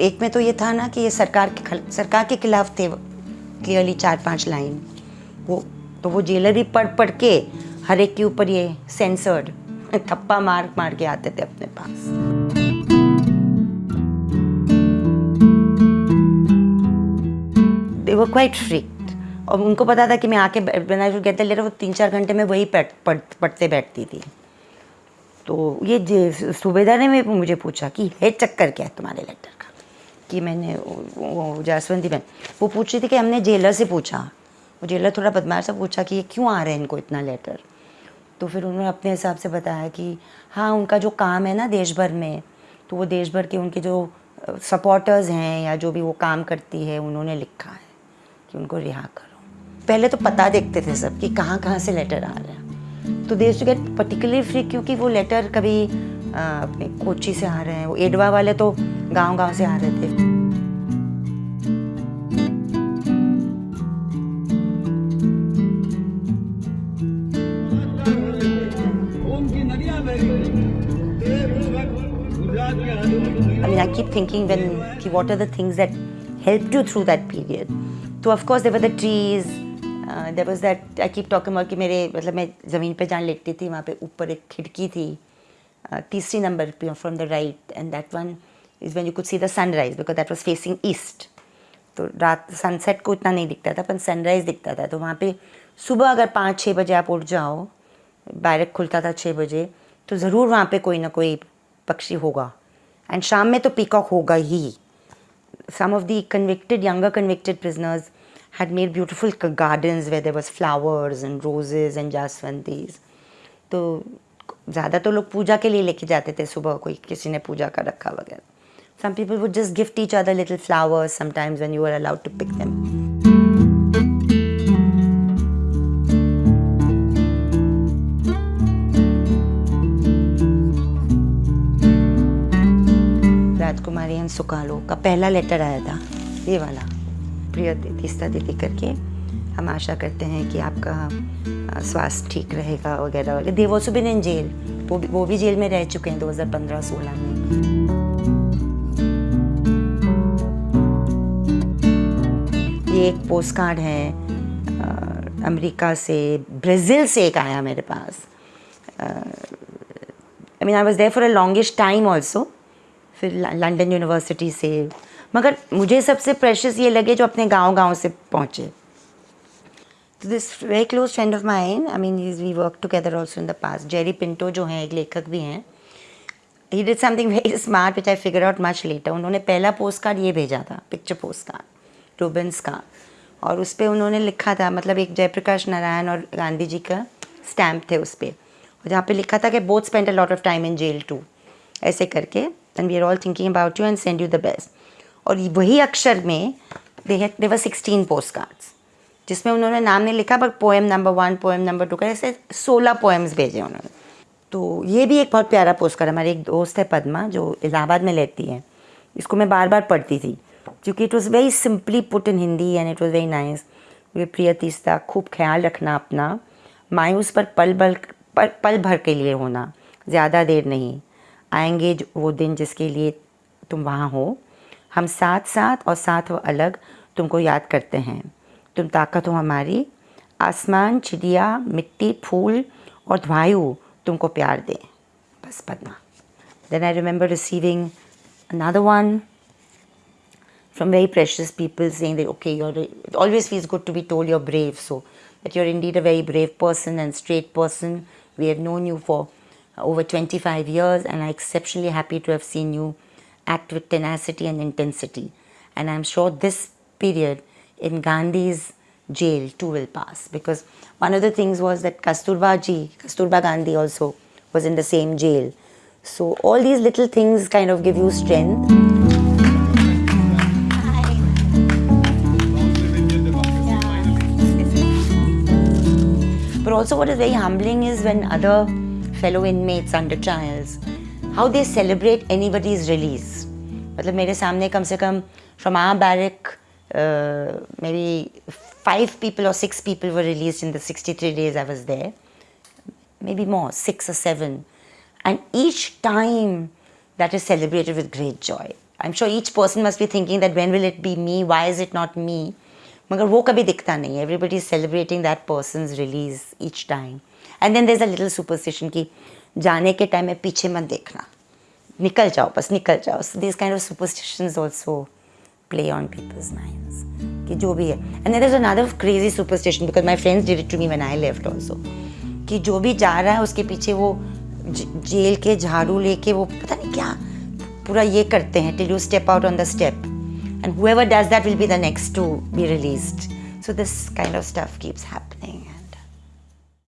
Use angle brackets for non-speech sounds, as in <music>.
एक में तो ये था ना कि ये सरकार के सरकार के खिलाफ थे क्लियरली चार पाँच लाइन वो तो वो जेलर भी पढ़ पढ़ के हर एक के ऊपर ये सेंसर्ड <laughs> थप्पा मार मार के आते थे अपने पास। दे वर क्वाइट फ्रिक्ट और उनको पता था कि मैं आके would get the वो तीन चार घंटे में वही पढ़ पढ़, पढ़ते बैठती थी। तो ये सूबेदार ने मुझे पूछा कि है चक्कर क्या है तुम्हारे लेटर का? कि मैंने जासवंती बहन। वो पूछ रही थी कि हमने जेलर से पूछा। वो जेलर थोड़ा बदमाश सा पूछा कि ये क्यों आ रहे हैं इनको इतना लेटर तो फिर उन्होंने अपने हिसाब से बताया कि हाँ उनका जो काम है ना देश भर में तो वो देश भर के उनके जो सपोर्टर्स हैं या जो भी वो काम करती है, उन्होंने लिखा है कि उनको रिहा करो। पहले तो पता देखते थे सब कि कहाँ कहाँ से लेटर आ रहे हैं। तो देश टू गेट पर्टिकुलर फ्री क्योंकि वो लेटर कभी अपने कोची से आ रहे हैं। वो एडवा वाले तो गाँव गाँव से आ रहे थे I mean, I keep thinking when कि what are the things that helped you through that period. तो of course there were the trees. Uh, there was that I keep talking about कि मेरे मतलब मैं ज़मीन पे जहाँ लेटती थी वहाँ पे ऊपर एक खिड़की थी uh, तीसरी नंबर पे from the right end that one is when you could see the sunrise because that was facing east तो रात सनसेट को इतना नहीं दिखता था, पर सनराइज दिखता था। तो वहाँ पे सुबह अगर पाँच छः बजे आप उठ जाओ बैरक खुलता था छः बजे तो ज़रूर वहाँ पे कोई ना कोई पक्षी होगा। एंड शाम में तो पीकॉक होगा ही। Some of the younger convicted prisoners had made beautiful k- gardens where there flowers and roses and jaswantis तो ज़्यादा तो लोग पूजा के लिए लेके जाते थे सुबह कोई, किसी ने पूजा का रखा वगैरह। Some people would just gift each other little flowers sometimes when you were allowed to pick them. Rajkumari and Sukalo का पहला लेटर आया था, ये वाला। प्रिय तीस्ता दीदी करके हम आशा करते हैं कि आपका स्वास्थ्य ठीक रहेगा वगैरह वगैरह। देव ऑल्सो बिन इन जेल, वो भी वो भी जेल में रह चुके हैं 2015-16 में। एक पोस्ट कार्ड है अमेरिका से, ब्राज़ील से एक आया मेरे पास। I mean I was there for a longest time also फिर लंदन यूनिवर्सिटी से। मगर मुझे सबसे प्रेशियस ये लगे जो अपने गाँव गाँव से पहुँचे। तो this very close friend of mine I mean we work together also in the past Jerry Pinto जो हैं, एक लेखक भी हैं। He did something very smart which I figure out much later उन्होंने पहला पोस्ट कार्ड ये भेजा था पिक्चर पोस्ट कार्ड रूबेंस का। और उस पर उन्होंने लिखा था मतलब एक जयप्रकाश नारायण और गांधी जी का स्टैम्प थे उस पर जहाँ पे लिखा था कि both spend a lot of time in jail too ऐसे करके and we are all thinking about you and send you the best और वही अक्षर में they there were sixteen post cards जिसमें उन्होंने नाम नहीं लिखा but poem number one poem number two का ऐसे सोलह पोएम्स भेजे उन्होंने। तो ये भी एक बहुत प्यारा पोस्ट कार्ड हमारी एक दोस्त है पद्मा, जो इलाहाबाद में रहती है। इसको मैं बार बार पढ़ती थी। क्योंकि it was very simply put in Hindi and it was very nice way प्रिय तीस्ता खूब ख्याल रखना अपना। मायूस पर पल बल पल, पल भर के लिए होना ज़्यादा देर नहीं। आएँगे वो दिन जिसके लिए तुम वहाँ हो। हम साथ साथ और साथ वो अलग तुमको याद करते हैं। तुम ताकत हो हमारी। आसमान चिड़िया मिट्टी फूल और वायु तुमको प्यार दें। बस Padma. Then I remember receiving another one. From very precious people saying that okay you're it always feels good to be told you're brave. So that you're indeed a very brave person and straight person. We have known you for over 25 years and are exceptionally happy to have seen you act with tenacity and intensity. And i'm sure this period in gandhi's jail too will pass. Because one of the things was that kasturba ji kasturba gandhi also was in the same jail. So all these little things kind of give you strength also, what is very humbling is when other fellow inmates under trials, how they celebrate anybody's release. मतलब मेरे सामने कम से कम from our barrack, uh, maybe five people or six people were released in the 63 days I was there. Maybe more, six or seven. And each time that is celebrated with great joy. I am sure each person must be thinking that when will it be me why is it not me मगर वो कभी दिखता नहीं everybody is celebrating that person release each time and then there is a little superstition कि जाने के time में पीछे मत देखना। निकल जाओ, बस निकल जाओ। This kind of superstitions also play on people's minds कि जो भी है। And there is another crazy superstition because my friends did to me when I left also कि जो भी जा रहा है उसके पीछे वो जेल के झाड़ू लेके वो पता नहीं क्या पूरा ये करते हैं till you step out on the step and whoever does that will be the next to be released. So this kind of stuff keeps happening